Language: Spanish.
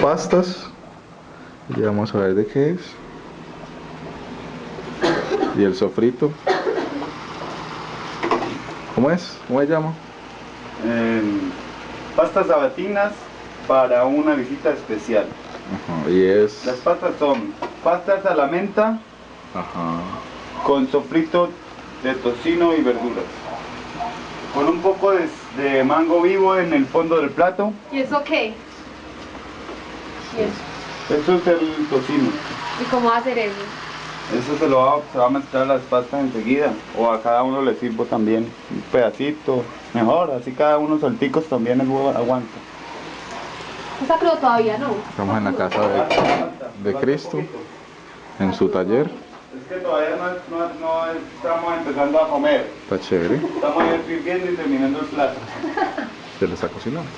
pastas. Y vamos a ver de qué es. Y el sofrito. ¿Cómo es? ¿Cómo se llama? Em, pastas sabatinas para una visita especial. Ajá, y es... Las pastas son pastas a la menta Ajá. con sofrito de tocino y verduras. Con un poco de, de mango vivo en el fondo del plato. ¿Y eso qué? ¿Y, eso? Esto es el tocino. ¿Y cómo va a hacer eso? Eso se lo va, se va a mezclar las pastas enseguida. O a cada uno le sirvo también un pedacito. Mejor, así cada uno salticos también el huevo aguanta. ¿Está crudo todavía, no? Estamos en la casa de, de Cristo, en su taller. Es que todavía no, no- no estamos empezando a comer. Está chévere. Estamos ya sirviendo y terminando el plato. Se le está cocinando.